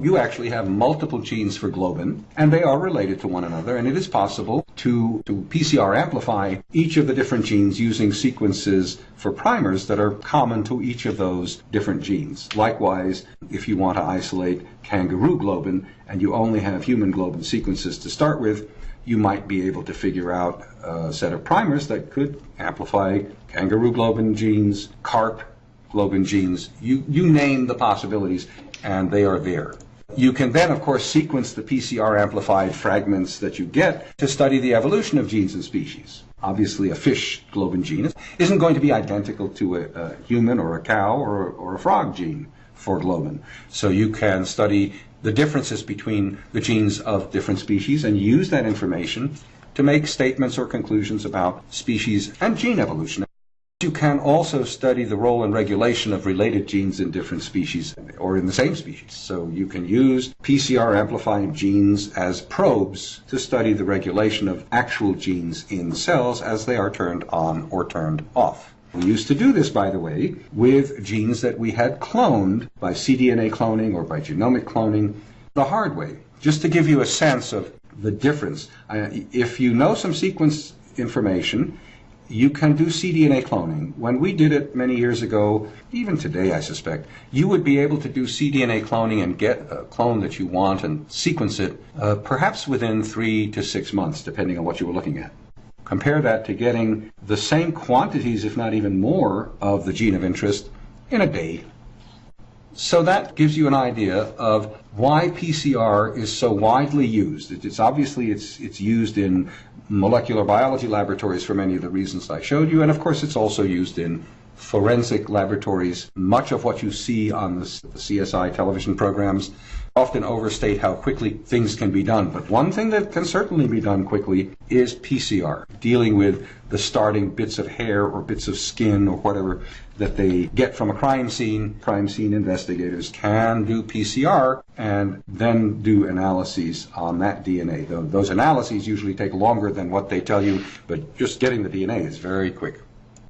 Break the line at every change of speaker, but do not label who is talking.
you actually have multiple genes for globin, and they are related to one another, and it is possible to, to PCR amplify each of the different genes using sequences for primers that are common to each of those different genes. Likewise, if you want to isolate kangaroo globin and you only have human globin sequences to start with, you might be able to figure out a set of primers that could amplify kangaroo globin genes, carp globin genes. You, you name the possibilities, and they are there. You can then, of course, sequence the PCR amplified fragments that you get to study the evolution of genes and species. Obviously, a fish globin gene isn't going to be identical to a, a human or a cow or, or a frog gene for globin. So you can study the differences between the genes of different species and use that information to make statements or conclusions about species and gene evolution. You can also study the role and regulation of related genes in different species or in the same species. So you can use PCR amplifying genes as probes to study the regulation of actual genes in cells as they are turned on or turned off. We used to do this, by the way, with genes that we had cloned by cDNA cloning or by genomic cloning the hard way, just to give you a sense of the difference. If you know some sequence information, you can do cDNA cloning. When we did it many years ago, even today I suspect, you would be able to do cDNA cloning and get a clone that you want and sequence it uh, perhaps within three to six months, depending on what you were looking at. Compare that to getting the same quantities, if not even more, of the gene of interest in a day. So that gives you an idea of why PCR is so widely used. It's obviously it's it's used in molecular biology laboratories for many of the reasons I showed you, and of course it's also used in forensic laboratories. Much of what you see on the, the, CSI television programs often overstate how quickly things can be done. But one thing that can certainly be done quickly is PCR, dealing with the starting bits of hair or bits of skin or whatever that they get from a crime scene. Crime scene investigators can do PCR and then do analyses on that DNA. Those analyses usually take longer than what they tell you, but just getting the DNA is very quick.